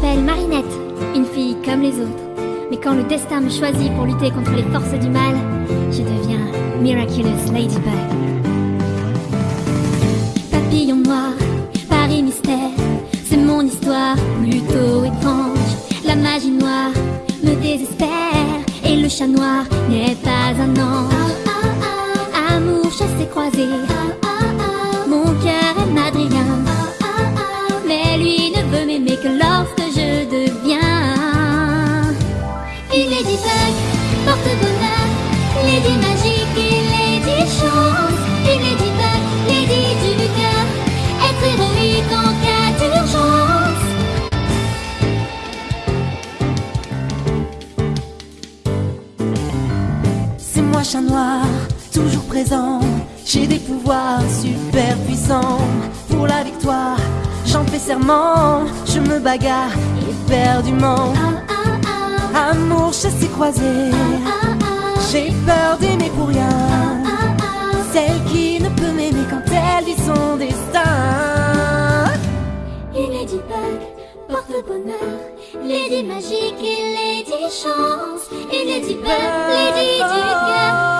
m'appelle Marinette, une fille comme les autres. Mais quand le destin me choisit pour lutter contre les forces du mal, je deviens Miraculous Ladybug. Papillon noir, Paris mystère, c'est mon histoire plutôt étrange. La magie noire me désespère et le chat noir n'est pas un ange. Amour, chasse et croisé, mon cœur aime Adrien, mais lui ne veut m'aimer que lorsque une ladybug, porte bonheur, lady magique et lady chance. Une ladybug, lady du cœur, être héroïque en cas d'urgence. C'est moi chat noir, toujours présent. J'ai des pouvoirs super puissants. Pour la victoire, j'en fais serment. Je me bagarre éperdument. Ah, Amour chassé croisé. J'ai peur d'aimer pour rien. Celle qui ne peut m'aimer quand elle vit son destin. Une ladybug porte bonheur, lady magique et lady chance. Ladybug, lady du cœur,